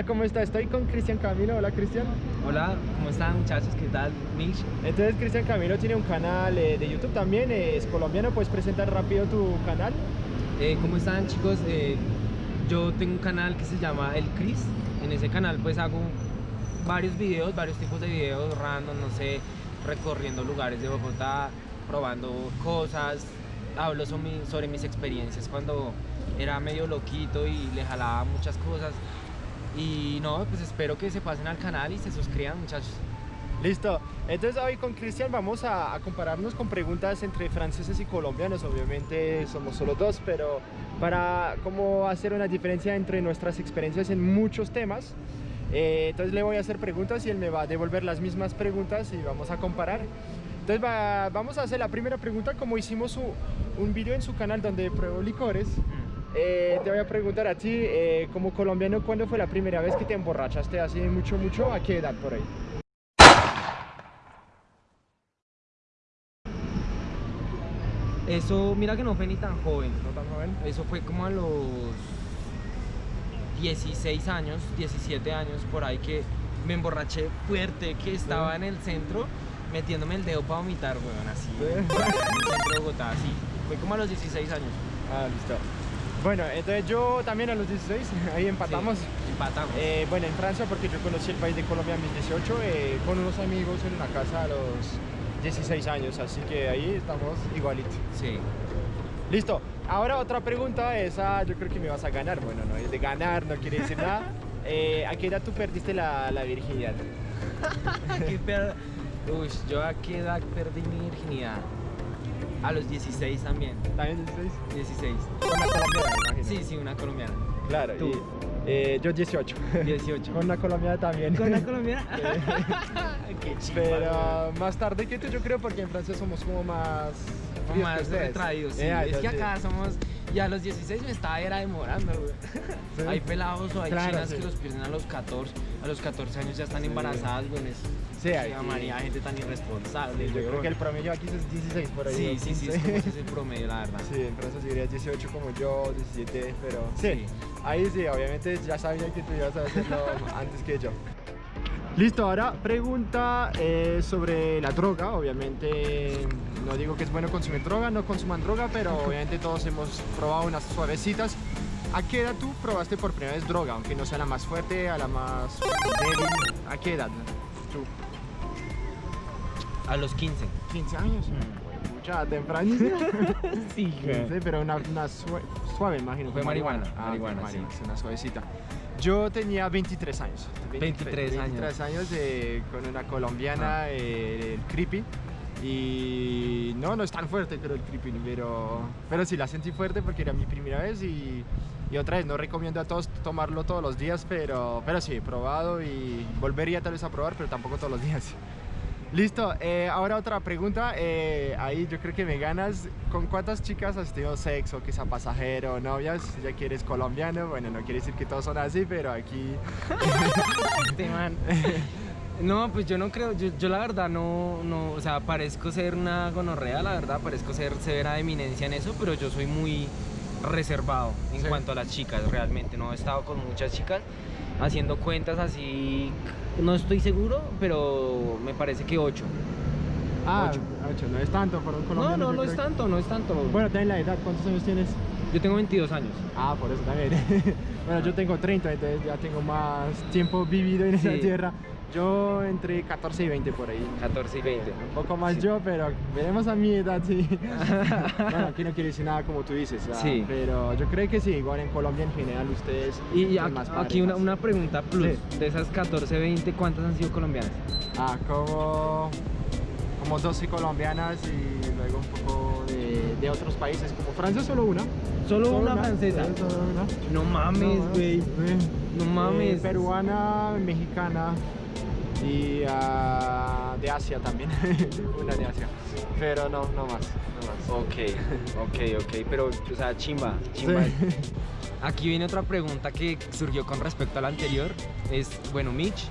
Hola, ¿cómo está? Estoy con Cristian Camilo. Hola, Cristian. Hola, ¿cómo están muchachos? ¿Qué tal? Mitch. Entonces, Cristian Camilo tiene un canal eh, de YouTube también, eh, es colombiano. ¿Puedes presentar rápido tu canal? Eh, ¿Cómo están chicos? Yo tengo un canal que se llama El Cris. En ese canal pues hago varios videos, varios tipos de videos random, no sé, recorriendo lugares de Bogotá, probando cosas. Hablo sobre mis experiencias cuando era medio loquito y le jalaba muchas cosas. Y no, pues espero que se pasen al canal y se suscriban muchachos. Listo. Entonces hoy con Cristian vamos a, a, compararnos con preguntas entre franceses y colombianos. Obviamente somos solo dos, pero para como hacer una diferencia entre nuestras experiencias en muchos temas. Eh, entonces le voy a hacer preguntas y él me va a devolver las mismas preguntas y vamos a comparar. Entonces va, vamos a hacer la primera pregunta como hicimos un, un video en su canal donde pruebo licores. Eh, te voy a preguntar a ti, eh, como colombiano, ¿cuándo fue la primera vez que te emborrachaste? ¿Hace mucho, mucho? ¿A qué edad por ahí? Eso, mira que no fue ni tan joven. ¿No tan joven? Eso fue como a los 16 años, 17 años, por ahí que me emborraché fuerte, que estaba en el centro metiéndome el dedo para vomitar, weón, así. En el centro de Bogotá, así. Fue como a los 16 años. Ah, listo. Bueno, entonces yo también a los 16, ahí empatamos. Sí, empatamos. Eh, bueno, en Francia, porque yo conocí el país de Colombia a mis 18, eh, con unos amigos en una casa a los 16 años, así que ahí estamos igualitos. Sí. Listo. Ahora otra pregunta, esa yo creo que me vas a ganar. Bueno, no es de ganar, no quiere decir nada. Eh, ¿A qué edad tú perdiste la, la virginidad? ¿Qué per... Uy, yo a qué edad perdí mi virginidad. A los 16 también. ¿También 16? 16. Una colombiana, imagino. Sí, sí, una colombiana. Claro. ¿Tú? y, eh, yo 18. 18. Con una colombiana también. ¿Con una colombiana? qué chimba, Pero más tarde que tú, yo creo, porque en Francia somos como más... que más retraídos, sí. Eh, es que acá somos... Y a los 16 me estaba era demorando, güey. Sí. Hay pelados o hay Claro, chinas sí. que los pierden a los 14. A los 14 años ya están Sí. embarazadas, güey. Es- Sí, hay- María, gente tan irresponsable. Yo creo que el promedio aquí es 16 por ahí. Sí, sí, sí, 15. es como ese es el promedio, la verdad. Sí, en Francia serías 18 como yo, 17, pero sí, Sí. ahí sí, obviamente ya sabía que tú ibas a hacerlo antes que yo. Listo, ahora pregunta eh, sobre la droga, obviamente no digo que es bueno consumir droga, no consuman droga, pero obviamente todos hemos probado unas suavecitas. ¿A qué edad tú probaste por primera vez droga? Aunque no sea la más fuerte, a la más débil. ¿A qué edad? Tú, A los 15. 15 años. Mm. Mucha tempranísimo. Sí, Sí, pero una, una sue- suave, imagino. Fue con marihuana, Ah, marihuana, sí. una suavecita. Yo tenía 23 años. 23 años. 23 años eh, con una colombiana, Ah. eh, el creepy. Y no, no es tan fuerte, creo, el creepy, pero, pero sí la sentí fuerte porque era mi primera vez y, y otra vez, no recomiendo a todos tomarlo todos los días, pero, pero sí, he probado y volvería tal vez a probar, pero tampoco todos los días. Listo, eh, ahora otra pregunta, eh, ahí yo creo que me ganas, ¿con cuántas chicas has tenido sexo, sea pasajero, novias? Ya que eres colombiano, bueno, no quiere decir que todos son así, pero aquí... Este man. No, pues yo no creo, yo, yo la verdad no, no, o sea, parezco ser una gonorrea, la verdad, parezco ser severa eminencia en eso, pero yo soy muy reservado en Sí. cuanto a las chicas, realmente, no he estado con muchas chicas haciendo cuentas así, no estoy seguro, pero me parece que ocho. Ah, Ocho. ocho, no es tanto para un No, no, no es tanto, no es tanto. Bueno, también la edad, ¿cuántos años tienes? Yo tengo 22 años. Ah, por eso también. bueno, yo tengo 30, entonces ya tengo más tiempo vivido en esa tierra. Yo entre 14 y 20 por ahí. 14 y 20. Un poco más Sí. yo, pero veremos a mi edad, sí. bueno, aquí no quiero decir nada como tú dices, ah, Sí. pero yo creo que sí, igual en Colombia en general ustedes... Y aquí, más aquí una, una pregunta plus, Sí. de esas 14, 20, ¿cuántas han sido colombianas? Ah, como, como 12 colombianas y luego un poco de, de otros países, como Francia solo una. Solo una francesa. sí, solo una. No mames, No, güey. No Eh, mames. peruana, mexicana y ah, de Asia también. una de Asia. Pero no, no más. No más. Ok, ok, ok, pero, o sea, chimba, chimba. Sí. Aquí viene otra pregunta que surgió con respecto a la anterior. Es, bueno, Mitch,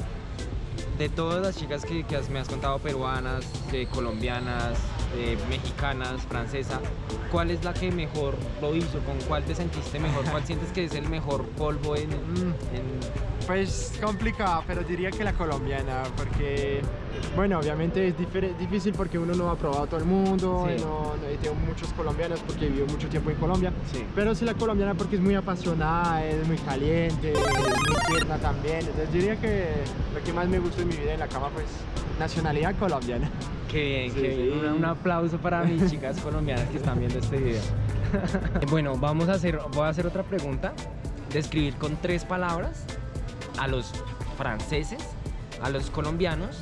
de todas las chicas que, que has- me has contado, peruanas, eh, colombianas, eh, mexicanas, francesa, ¿cuál es la que mejor lo hizo? ¿Con cuál te sentiste mejor? ¿Cuál sientes que es el mejor polvo en, en Pues complicado, pero diría que la colombiana, porque, bueno, obviamente es difícil porque uno no ha probado todo el mundo, Sí. y no, no- y tengo muchos colombianos porque vivo mucho tiempo en Colombia, Sí. pero sí la colombiana porque es muy apasionada, es muy caliente, es muy tierna también, entonces diría que lo que más me gusta en mi vida en la cama, pues, nacionalidad colombiana. Qué bien, Sí, qué bien. Un, un aplauso para mis chicas colombianas que están viendo este video. bueno, vamos a hacer, voy a hacer otra pregunta. Describir con tres palabras a los franceses, a los colombianos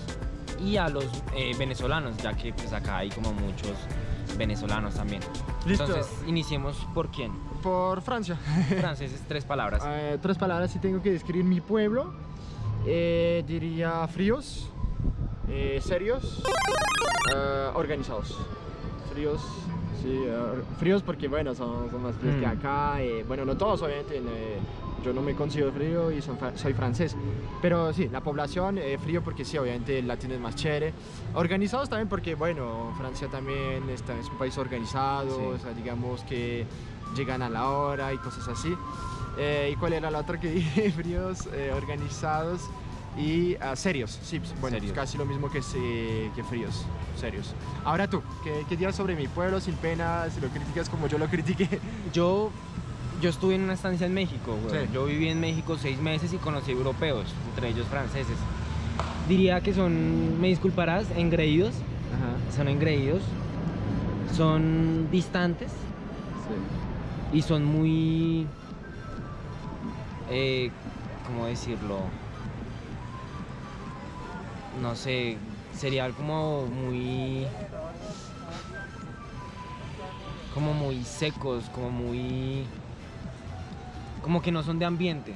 y a los eh, venezolanos, ya que pues acá hay como muchos venezolanos también. Listo. Entonces, iniciemos por quién. Por Francia. Franceses, tres palabras. Eh, tres palabras si tengo que describir mi pueblo. eh, diría fríos, serios, organizados. Fríos, sí, eh, fríos porque bueno, son, son más fríos que Mm. acá. eh, bueno, no todos obviamente. eh, yo no me considero frío y son soy francés. Pero sí, la población, eh, frío porque sí, obviamente el latino es más chévere. Organizados también porque, bueno, Francia también está, es un país organizado, Sí. o sea, digamos que llegan a la hora y cosas así. Eh, ¿Y cuál era la otra que dije? Fríos, eh, organizados y ah, serios. Sí, pues, bueno, Serios. pues casi lo mismo que, que fríos, serios. Ahora tú, ¿qué, qué dirías sobre mi pueblo sin pena? Si lo criticas como yo lo critiqué. Yo, yo estuve en una estancia en México, güey. Sí. Yo viví en México seis meses y conocí europeos, entre ellos franceses. Diría que son, me disculparás, engreídos. Son engreídos. Son distantes y son muy... Eh, ¿Cómo decirlo? No sé, sería como muy... Como muy secos, como muy... Como que no son de ambiente.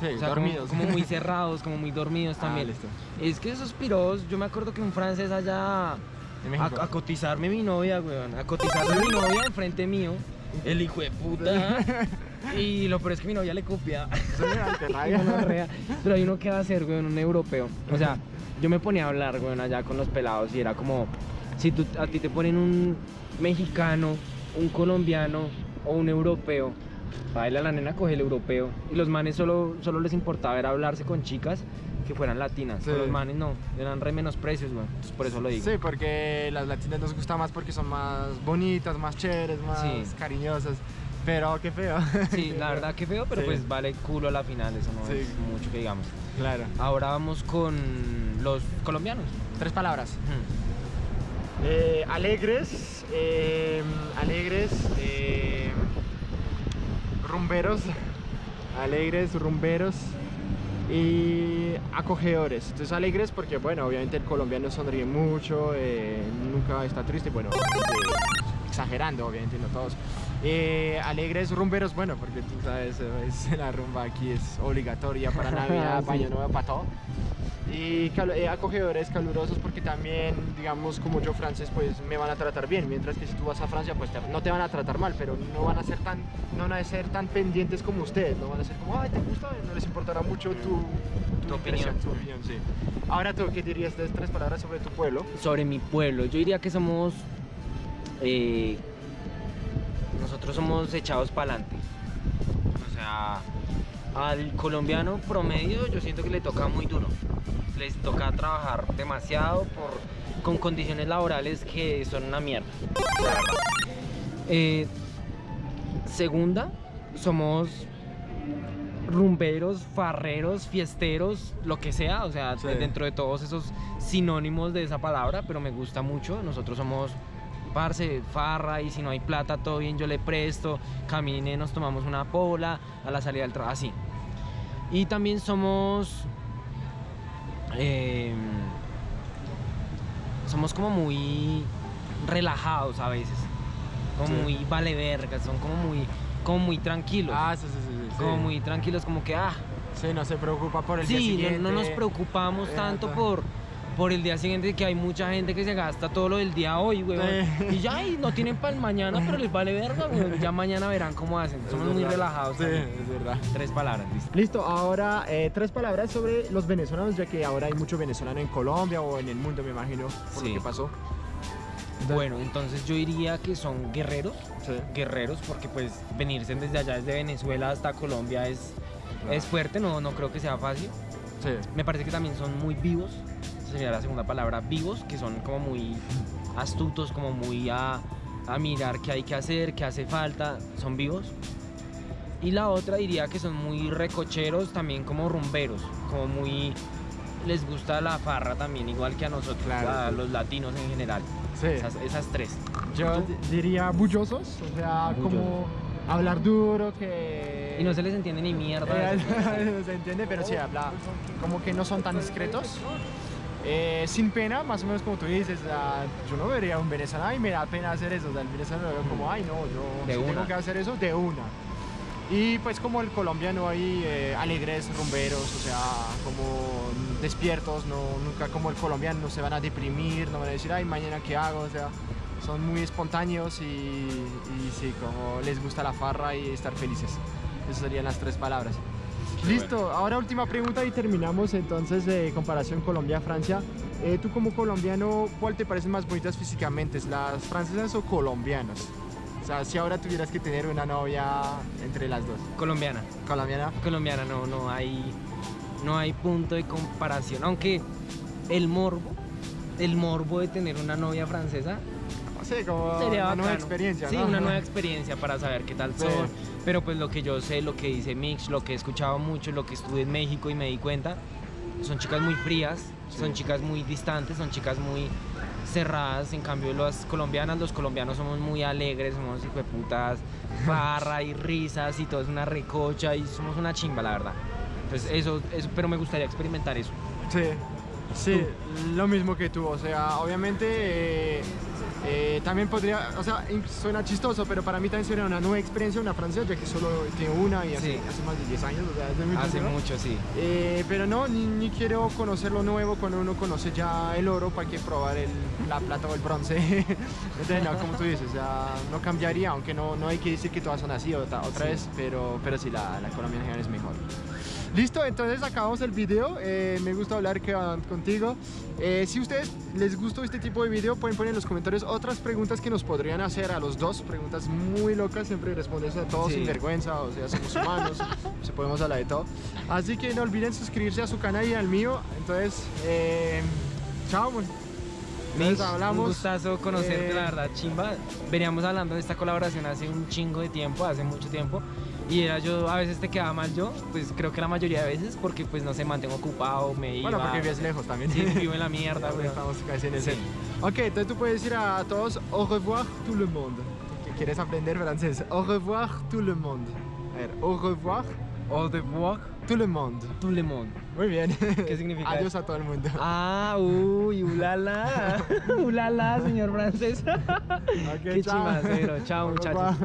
Sí, O sea, dormidos. Como, muy cerrados, como muy dormidos Ah, también. listo. Es que esos piros, yo me acuerdo que un francés allá a, a cotizarme mi novia, weón. A cotizarme mi novia enfrente mío. El hijo de puta. Y lo peor es que mi novia le copia. Pero hay uno que va a ser, weón, un europeo. O sea, yo me ponía a hablar, weón, allá con los pelados y era como, si tú, a ti te ponen un mexicano, un colombiano o un europeo, baila la nena, coge el europeo. Y los manes solo, solo les importaba era hablarse con chicas que fueran latinas. Sí. Los manes no, eran re menos precios. Entonces, por eso lo digo. Sí, porque las latinas nos gustan más porque son más bonitas, más chéveres, más Sí. cariñosas. Pero qué feo. Sí, la verdad que feo, pero Sí. pues vale culo a la final, eso no Sí. es mucho que digamos. Claro. Ahora vamos con los colombianos. Tres palabras. Hmm. Eh, alegres, eh, alegres, eh, rumberos, alegres, rumberos y acogedores. Entonces alegres porque, bueno, obviamente el colombiano sonríe mucho, eh, nunca está triste, bueno, exagerando, obviamente, no todos. Eh, alegres, rumberos, bueno, porque tú sabes, es- la rumba aquí es obligatoria para Navidad, Sí. Baño Nuevo, para todo. Y eh, acogedores, calurosos, porque también, digamos, como yo francés, pues me van a tratar bien, mientras que si tú vas a Francia, pues te- no te van a tratar mal, pero no van a ser tan, no van a ser tan pendientes como ustedes, no van a ser como, ay, ¿te gusta? No les importará mucho tu, Tu opinión. tu opinión, sí. Ahora tú, ¿qué dirías de tres palabras sobre tu pueblo? Sobre mi pueblo, yo diría que somos. eh, nosotros somos echados para adelante. O sea, al colombiano promedio, yo siento que le toca muy duro. Les toca trabajar demasiado por, con condiciones laborales que son una mierda. Eh, segunda, somos rumberos, farreros, fiesteros, lo que sea, o sea, Sí. dentro de todos esos sinónimos de esa palabra, pero me gusta mucho. Nosotros somos parce, farra y si no hay plata, todo bien, yo le presto, camine, nos tomamos una pola a la salida del trabajo, así. Y también somos eh, somos como muy relajados a veces, como Sí. muy vale verga, son como muy como muy tranquilos. Ah, sí, sí, sí. sí, como sí. muy tranquilos, como que, ah, Sí, no se preocupa por el día sí, no- siguiente. no, nos preocupamos tanto ta- por, por el día siguiente, que hay mucha gente que se gasta todo lo del día hoy, güey. Sí. Y ya, y no tienen para el mañana, pero les vale verga, güey. Ya mañana verán cómo hacen. Somos muy relajados. Sí, también. es verdad. Tres palabras, listo. Listo, ahora eh, tres palabras sobre los venezolanos, ya que ahora hay mucho venezolano en Colombia o en el mundo, me imagino, por Sí. lo que pasó. Bueno, entonces yo diría que son guerreros, Sí. guerreros, porque pues venirse desde allá, desde Venezuela hasta Colombia es, Es fuerte, no, no creo que sea fácil. Sí. Me parece que también son muy vivos. Sería la segunda palabra, vivos, que son como muy astutos, como muy a, a mirar qué hay que hacer, qué hace falta. Son vivos. Y la otra diría que son muy recocheros, también como rumberos, como muy... Les gusta la farra también, igual que a nosotros, Claro, a los latinos en general. Sí. Esas, esas tres. Yo diría bullosos, o sea, como hablar duro, que... Y no se les entiende ni mierda. Eh, no se entiende, pero sí habla como que no son tan discretos. Eh, sin pena, más o menos como tú dices, ah, yo no vería un venezolano y me da pena hacer eso. O sea, el venezolano veo como, ay, no, yo si tengo que hacer eso de una. Y pues como el colombiano ahí, eh, alegres, rumberos, o sea, como despiertos, no, nunca como el colombiano, no se van a deprimir, no van a decir, ay, mañana qué hago, o sea, son muy espontáneos y, y sí, como les gusta la farra y estar felices. Esas serían las tres palabras. Listo, ahora última pregunta y terminamos entonces de comparación Colombia-Francia. Eh, tú como colombiano, ¿cuál te parecen más bonitas físicamente? ¿Las francesas o colombianas? O sea, si ahora tuvieras que tener una novia entre las dos. Colombiana. Colombiana. colombiana no, no hay no hay punto de comparación aunque el morbo el morbo de tener una novia francesa sé, como sería una nueva experiencia, sí ¿no? una nueva experiencia para saber qué tal Sí. son pero pues lo que yo sé lo que dice Mix lo que he escuchado mucho lo que estuve en México y me di cuenta son chicas muy frías son Sí. chicas muy distantes son chicas muy cerradas en cambio las colombianas los colombianos somos muy alegres somos putas farra y risas y todo es una recocha y somos una chimba la verdad entonces eso, eso pero me gustaría experimentar eso Sí, sí, lo mismo que tú. O sea, obviamente eh, eh, también podría, o sea, suena chistoso, pero para mí también sería una nueva experiencia una francesa, ya que solo tengo una y hace, Sí. hace más de 10 años, o sea, hace mucho hace tiempo. mucho sí Eh, pero no, ni, ni quiero conocer lo nuevo cuando uno conoce ya el oro para que probar el, la plata o el bronce. Entonces, no, como tú dices, o sea, no cambiaría, aunque no, no hay que decir que todas son así otra, otra Sí. vez, pero, pero sí, la, la colombiana en general es mejor. Listo, entonces acabamos el video. Eh, me gusta hablar que- contigo. Eh, si a ustedes les gustó este tipo de video, pueden poner en los comentarios otras preguntas que nos podrían hacer a los dos. Preguntas muy locas, siempre respondes a todo Sí. sin vergüenza, o sea, somos humanos, se podemos hablar de todo. Así que no olviden suscribirse a su canal y al mío. Entonces, eh, chao. Mitch, hablamos. un gustazo conocerte, eh, la verdad, chimba. Veníamos hablando de esta colaboración hace un chingo de tiempo, hace mucho tiempo. Y era yo, a veces te quedaba mal yo, pues creo que la mayoría de veces, porque pues no sé, mantengo ocupado, me iba. Bueno, porque vives lejos también. Sí, vivo en la mierda, weón. Estamos casi en el Sí. Ok, entonces tú puedes decir a todos au revoir tout le monde. ¿Qué ¿Quieres aprender francés? Au revoir tout le monde. A ver, au revoir Au revoir, tout le monde. tout le monde. Muy bien. ¿Qué significa Adiós a todo el mundo. Ah, uy, ulala. ulala, señor francés. Ok, Qué chao. chimacero. Chao, muchachos.